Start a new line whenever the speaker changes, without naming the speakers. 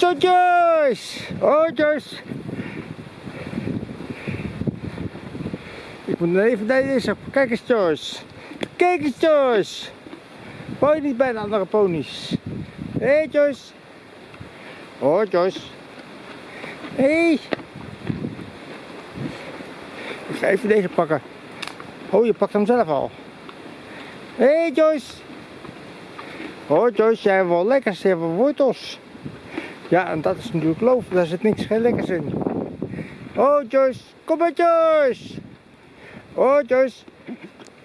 Zo Joyce! Ik moet even deze. Kijk eens Joyce! Kijk eens Joyce! Wou je niet bij de andere ponies? Hé hey, Joyce! Oh Joyce! Hé! Hey. Ik ga even deze pakken. Oh, je pakt hem zelf al. Hé hey, Joyce! Oh Joyce, jij hebt wel lekkers, je hebt wel wortels. Ja, en dat is natuurlijk loof, daar zit niks geen lekkers in. Oh Joyce, kom maar Joyce! Oh Joyce!